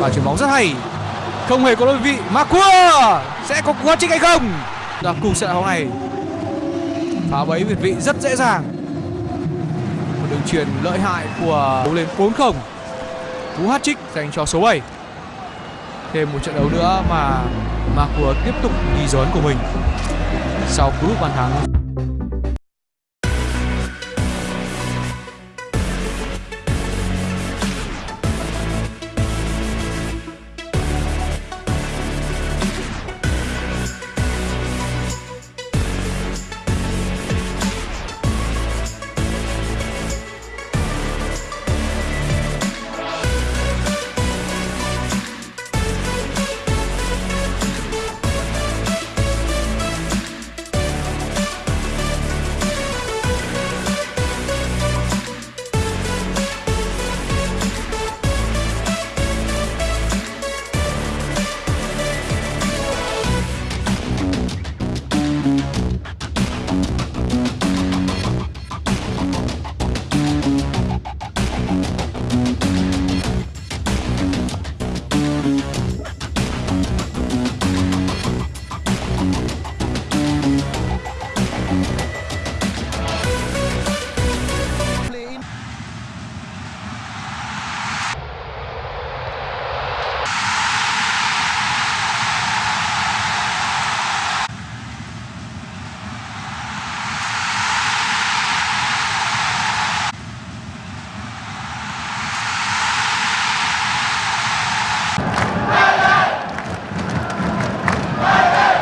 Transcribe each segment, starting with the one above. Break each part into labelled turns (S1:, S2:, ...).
S1: và chuyển bóng rất hay. Không hề có đối vị. Marcua sẽ có cú hat hay không? Là cùng sẽ bóng này. Phá bẫy việt vị rất dễ dàng. Một đường truyền lợi hại của đấu lên 4-0 cú hat trích dành cho số 7 thêm một trận đấu nữa mà Marcua tiếp tục ghi dấu ấn của mình. Sau cú bàn thắng.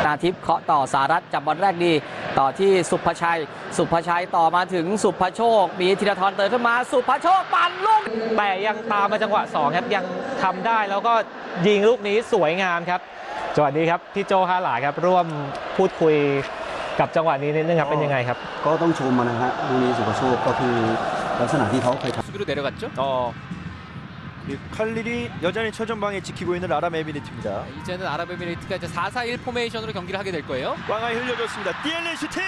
S2: นาทิพย์เคาะต่อสารัตจับบอลแรกดี ต่อที่สุภชัย สุภชัยต่อมาถึงสุภโชค มีธีรทรเติมขึ้นมา สุภโชคปั่นลูก
S3: แต่ยังตามมาจังหวะ2ครับยังทำได้แล้วก็ยิงลูกนี้สวยงามครับจังหวะนี้ครับพี่โจฮาหลายครับร่วมพูดคุยกับจังหวะนี้นิดนึงครับเป็นยังไงครับ
S4: ก็ต้องชมมันนะฮะลูกนี้สุภโชคก็คือลักษณะที่เขาเคยทำ
S5: 칼릴이 여전히 최전방에 지키고 있는 아랍에미리트입니다.
S6: 이제는 아랍에미레이트가 이제 4-4-1 포메이션으로 경기를 하게 될 거예요.
S5: 꽝하이 흘려줬습니다. DLL 슈팅!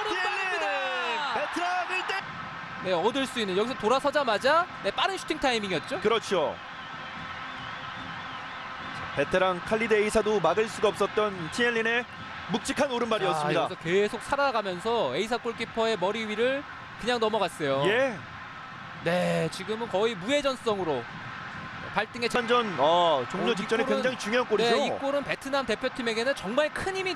S6: 오른발입니다.
S5: 베트남 1대
S6: 네, 얻을 수 있는 여기서 돌아서자마자 네, 빠른 슈팅 타이밍이었죠.
S5: 그렇죠. 자, 베테랑 칼리드 에이사도 막을 수가 없었던 티엘린의 묵직한
S6: 자,
S5: 오른발이었습니다.
S6: 여기서 계속 살아가면서 에이사 골키퍼의 머리 위를 그냥 넘어갔어요.
S5: 예.
S6: 네, 지금은 거의 무회전성으로 발등에 차-
S5: 전전 어, 종료
S6: 어,
S5: 직전에
S6: 이 골은-
S5: 굉장히 중요한 골이죠.
S6: 네, 이 골은 베트남 대표팀에게는 정말 큰 힘이